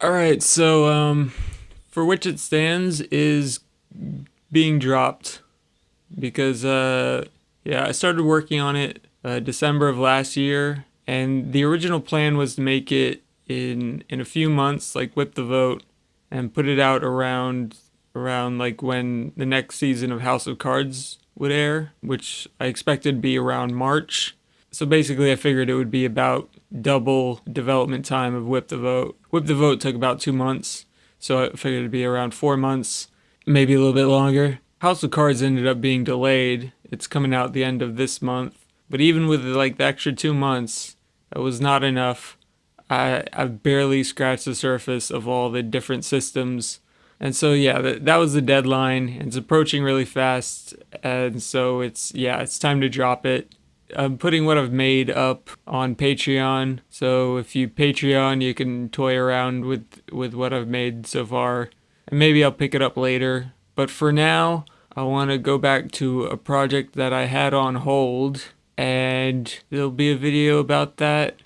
All right, so um, for which it stands is being dropped because uh, yeah, I started working on it uh, December of last year, and the original plan was to make it in in a few months, like whip the vote, and put it out around around like when the next season of House of Cards would air, which I expected to be around March. So basically, I figured it would be about double development time of Whip the Vote. Whip the Vote took about two months, so I figured it'd be around four months, maybe a little bit longer. House of Cards ended up being delayed. It's coming out the end of this month, but even with like the extra two months, that was not enough. I I've barely scratched the surface of all the different systems. And so yeah, that, that was the deadline. It's approaching really fast, and so it's yeah, it's time to drop it. I'm putting what I've made up on Patreon. So if you Patreon, you can toy around with with what I've made so far. And maybe I'll pick it up later. But for now, I want to go back to a project that I had on hold and there'll be a video about that